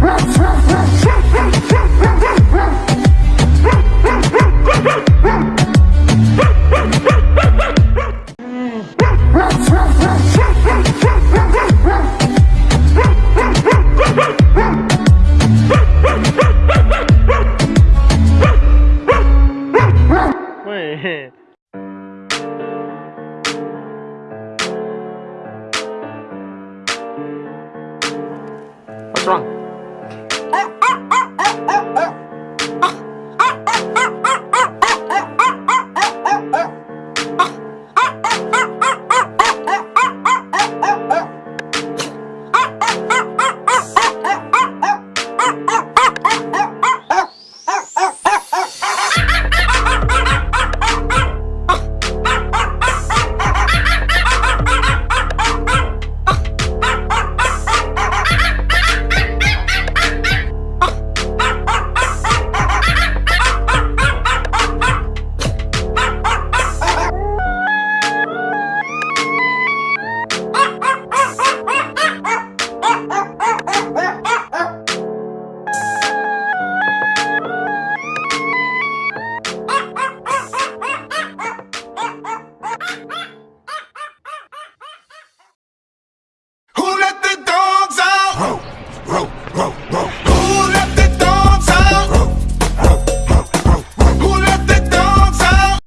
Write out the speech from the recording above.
What's wrong? ah, ah, ah, ah, ah, ah.